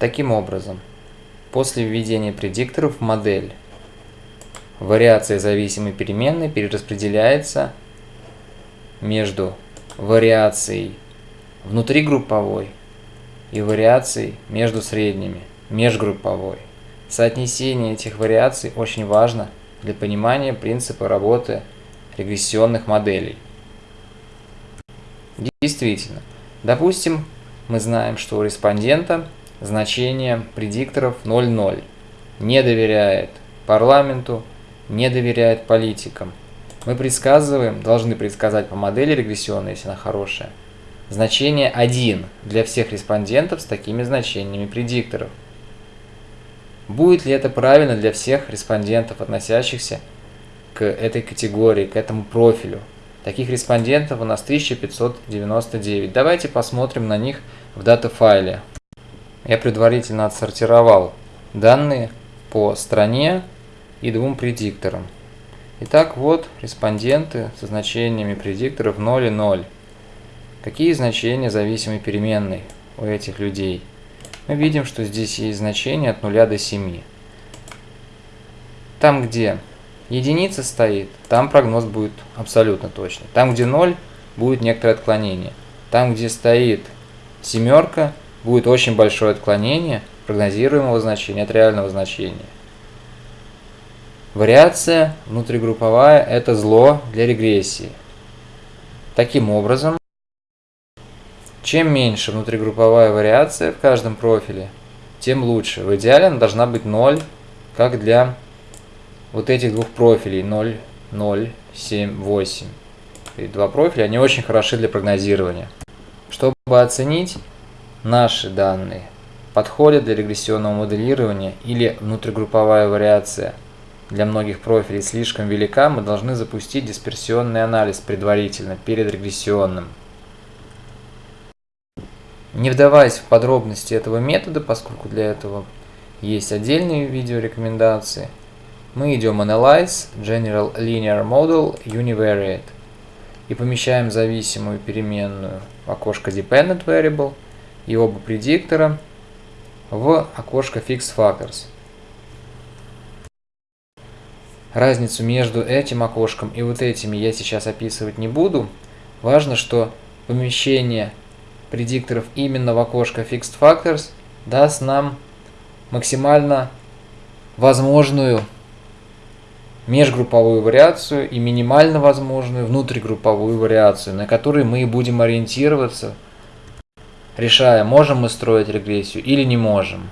Таким образом, после введения предикторов модель, вариация зависимой переменной перераспределяется между вариацией внутригрупповой и вариацией между средними, межгрупповой. Соотнесение этих вариаций очень важно для понимания принципа работы регрессионных моделей. Действительно, допустим, мы знаем, что у респондента значение предикторов 0,0, не доверяет парламенту, не доверяет политикам. Мы предсказываем, должны предсказать по модели регрессионной, если она хорошая, значение 1 для всех респондентов с такими значениями предикторов. Будет ли это правильно для всех респондентов, относящихся к этой категории, к этому профилю? Таких респондентов у нас 1599. Давайте посмотрим на них в дата-файле. Я предварительно отсортировал данные по стране и двум предикторам. Итак, вот респонденты со значениями предикторов 0 и 0. Какие значения зависимой переменной у этих людей? мы видим, что здесь есть значение от 0 до 7. Там, где единица стоит, там прогноз будет абсолютно точный. Там, где 0, будет некоторое отклонение. Там, где стоит семерка, будет очень большое отклонение прогнозируемого значения от реального значения. Вариация внутригрупповая – это зло для регрессии. Таким образом, чем меньше внутригрупповая вариация в каждом профиле, тем лучше. В идеале она должна быть 0, как для вот этих двух профилей 0, 0, 7, 8. И два профиля, они очень хороши для прогнозирования. Чтобы оценить наши данные, подходят для регрессионного моделирования или внутригрупповая вариация для многих профилей слишком велика, мы должны запустить дисперсионный анализ предварительно, перед регрессионным. Не вдаваясь в подробности этого метода, поскольку для этого есть отдельные видеорекомендации, мы идем Analyze General Linear Model Univariate и помещаем зависимую переменную в окошко Dependent Variable и оба предиктора в окошко Fixed Factors. Разницу между этим окошком и вот этими я сейчас описывать не буду. Важно, что помещение предикторов именно в окошко Fixed Factors даст нам максимально возможную межгрупповую вариацию и минимально возможную внутригрупповую вариацию, на которой мы будем ориентироваться, решая, можем мы строить регрессию или не можем.